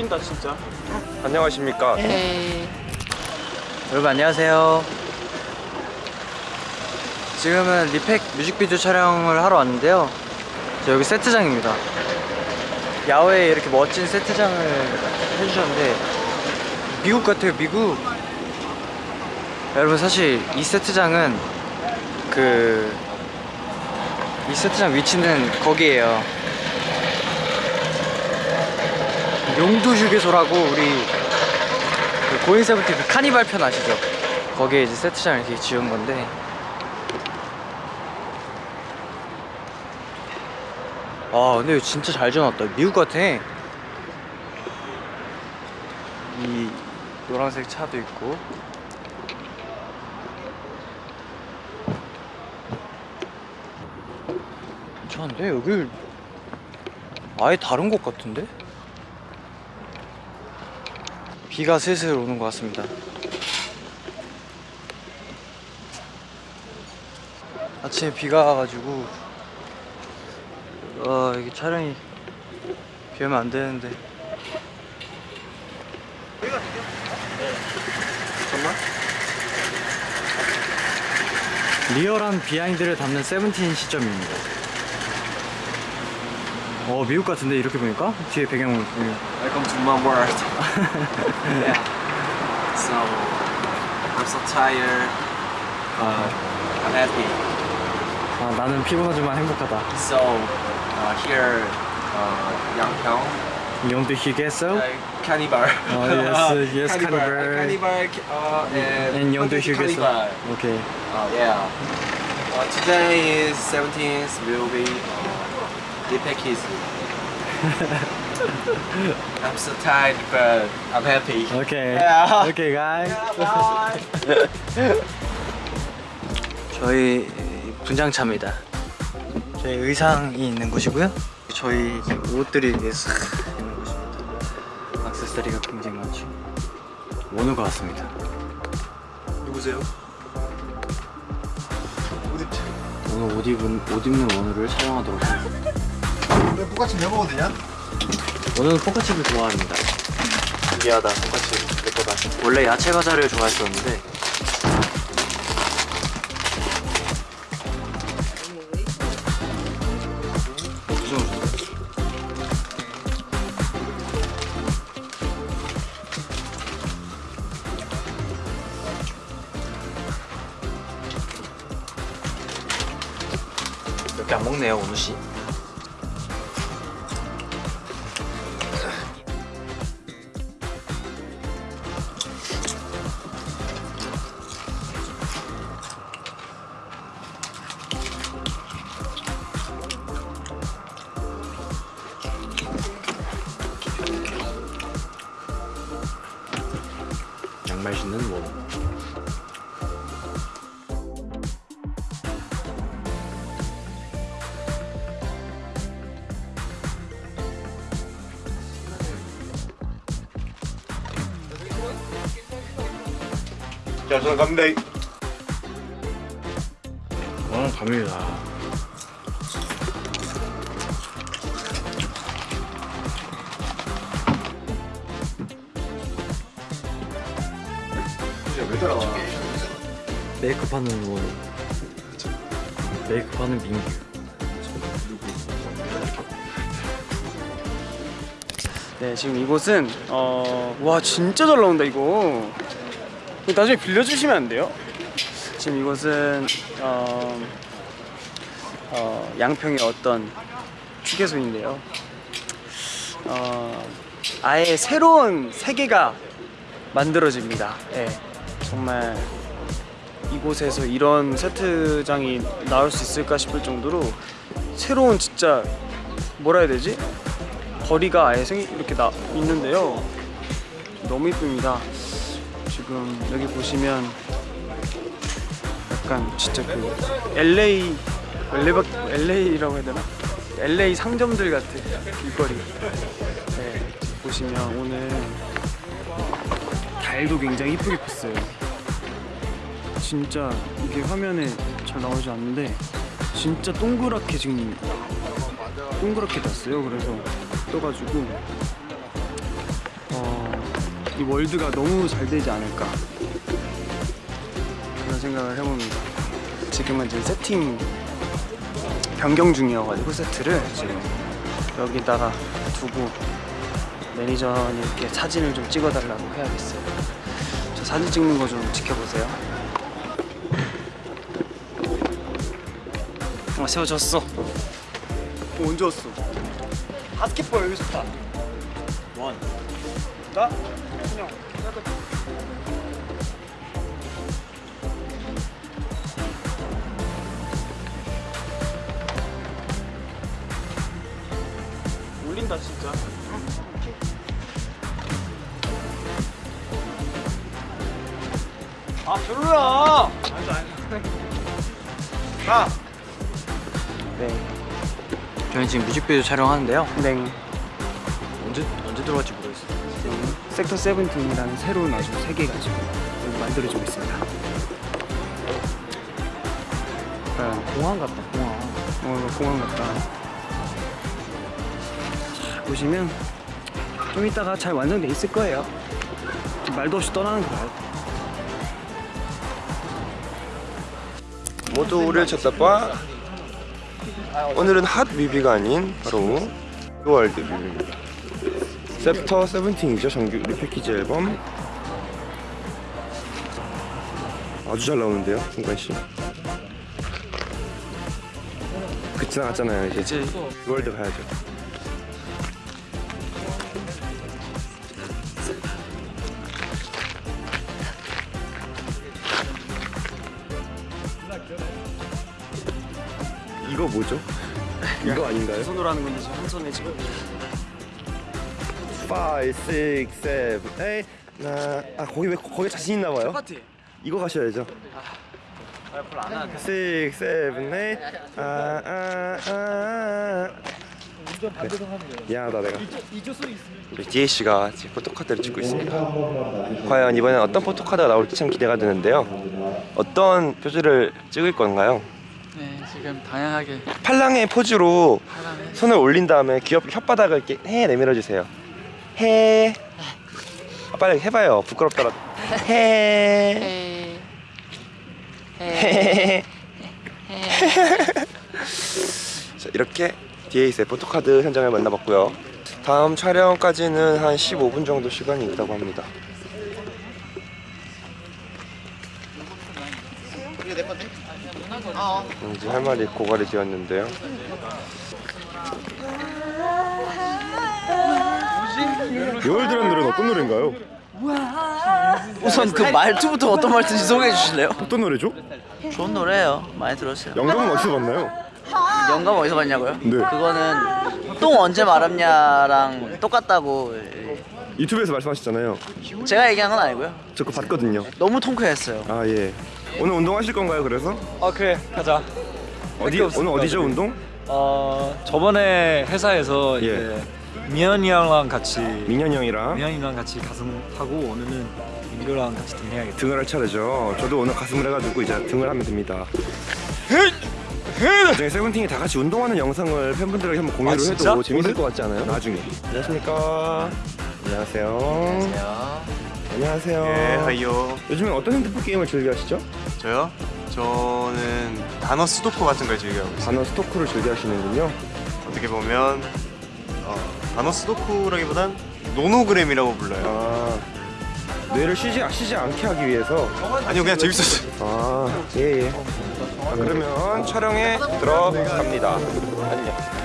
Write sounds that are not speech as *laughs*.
노린다 진짜. 안녕하십니까? 여러분 안녕하세요. 지금은 리팩 뮤직비디오 촬영을 하러 왔는데요. 저 여기 세트장입니다. 야외에 이렇게 멋진 세트장을 해주셨는데 미국 같아요 미국. 여러분 사실 이 세트장은 그 이 세트장 위치는 거기에요 용두 휴게소라고 우리 그 고인 세븐틴 그 카니발 편 아시죠? 거기에 이제 세트장을 이렇게 지은 건데. 아 근데 진짜 잘 지어놨다. 미국 같아. 이 노란색 차도 있고. 괜찮은데? 여기 아예 다른 곳 같은데? 비가 슬슬 오는 것 같습니다. 아침에 비가 와가지고 어 이게 촬영이 비 오면 안 되는데. 리얼한 비하인드를 담는 세븐틴 시점입니다 어 미국 같은데 이렇게 보니까 뒤에 배경 Welcome to my world yeah. So I'm so tired but I'm happy 아 나는 피곤하지만 행복하다 So uh, here uh, 양평 용도 휴게소 uh, Cannibal Oh, yes, yes, Cannibal Cannibal. Uh, and and 용도 휴게소. 오케이 Uh, yeah. Uh, today is 17th. Will be uh, Kids. *laughs* I'm so tired, but I'm happy. 오케이 Yeah. 오케이 guys Bye. *laughs* 저희 분장차입니다. 저희 의상이 있는 곳이고요. 저희 옷들이 싹 있는 곳입니다. 액세서리가 굉장히 많죠. 원우가 왔습니다. 누구세요? 오늘 옷 입은 옷 입는 원우를 촬영하도록 하겠습니다. *laughs* 왜 똑같이 왜 먹어도 되냐? 원우는 포카칩을 좋아합니다. 미안하다. 똑같이 내 거다. 원래 야채 과자를 좋아했었는데 몇 개 안 먹네요, 원우 씨. 신는 원우. 자, 저는 갑니다. 어, 갑니다. 왜 따라와? 메이크업 하는 원우. 메이크업 하는 민규. 네 지금 이곳은 어... 와 진짜 잘 나온다 이거 나중에 빌려주시면 안 돼요? 지금 이곳은 어... 어... 양평의 어떤 휴게소인데요 어... 아예 새로운 세계가 만들어집니다 예, 정말 이곳에서 이런 세트장이 나올 수 있을까 싶을 정도로 새로운 진짜 뭐라 해야 되지? 거리가 아예 생 이렇게 나 있는데요. 너무 이쁩니다. 지금 여기 보시면 약간 진짜 그 LA LA LA라고 해야 되나? LA 상점들 같은 길거리. 네, 보시면 오늘 달도 굉장히 이쁘게 폈어요. 진짜 이게 화면에 잘 나오지 않는데 진짜 동그랗게 지금 동그랗게 났어요. 그래서 떠가지고 어, 이 월드가 너무 잘 되지 않을까 그런 생각을 해봅니다. 지금은 이제 세팅 변경 중이어가지고 세트를 지금 여기다가 두고 매니저님께 사진을 좀 찍어달라고 해야겠어요. 저 사진 찍는 거 좀 지켜보세요. 아 세워졌어. 어, 언제 왔어? 바스켓볼 여기 좋다. 원. 나? 그냥. 아 별로야. 아니다 아니다. 가. 네. 저희 지금 뮤직비디오 촬영하는데요. 네. 언제 언제 들어갈지 모르겠어요. 지금 섹터 세븐틴이라는 새로운 아주 세계 가 지금 여기 만들어지고 있습니다. 약간 공항 같다 공항. 어, 이거 공항 같다. 자, 보시면 좀 이따가 잘 완성돼 있을 거예요. 말도 없이 떠나는 거 봐요. 모두 우리를 찾나봐. 오늘은 핫 뮤비가 아닌 바로 World 뮤비입니다 Sector Seventeen이죠. 정규 repackage 앨범. 아주 잘 나오는데요 승관씨? 그 지나갔잖아요 이제. 월드 가야죠 이거 뭐죠? 이거 아닌가요? 손으로 하는 건데 지금 한 손에 지금 5, 6, 7, 8 나... 아 거기 왜 거기 자신 있나 봐요? 파티. 이거 가셔야죠 아, 별로 안 하는데. 6, 7, 8 아, 아, 아. 미안하다 내가 우리 DA씨가 지금 포토카드를 찍고 있습니다 과연 이번엔 어떤 포토카드가 나올지 참 기대가 되는데요 어떤 표즈를 찍을 건가요? 네 지금 다양하게 팔랑의 포즈로 하라는 손을 올린 다음에 귀엽게 혓바닥을 이렇게 해 내밀어 주세요. 해. 아, 빨리 해봐요. 부끄럽더라. 해. 해. 자 이렇게 DAS의 포토카드 현장을 만나봤고요. 다음 촬영까지는 한 15분 정도 시간이 있다고 합니다. 이제 할 말이 고갈이 되었는데요. 요월드라는 노래는 어떤 노래인가요? 우선 그 말투부터 어떤 말투인지 소개해 주실래요? 어떤 노래죠? 좋은 노래예요. 많이 들었어요. 영감은 어디서 봤나요? 영감 어디서 봤냐고요? 네. 그거는 똥 언제 말았냐랑 똑같다고 유튜브에서 말씀하셨잖아요. 제가 얘기한 건 아니고요. 저 그거 봤거든요. 너무 통쾌했어요. 아 예. 오늘 운동하실 건가요? 그래서 아 그래 가자 어디 오늘 어디죠 운동? 어 저번에 회사에서 예. 미연이 형랑 같이 민현이 형이랑 미연이랑 같이 가슴 하고 오늘은 민규랑 같이 등 해야겠다 등을 할 차례죠. 저도 오늘 가슴을 해가지고 이제 등을 하면 됩니다. 나중에 세븐틴이 다 같이 운동하는 영상을 팬분들에게 한번 공유를 아? 해도 재밌을 것 같지 않아요? 나중에. 안녕하십니까. 안녕하세요. 안녕하세요. 네, 하이요. 요즘에 어떤 핸드폰 게임을 즐겨 하시죠? 저요? 저는 단어 수도코 같은 걸 즐겨하고 있어요. 단어 스토크를 즐겨 하시는군요. 어떻게 보면 어, 단어 수도코라기보단 노노그램이라고 불러요. 아 뇌를 쉬지 쉬지 않게 하기 위해서. 아니요, 그냥 재밌었어요. 아예 예. 아, 그러면 촬영에 들어갑니다. 안녕.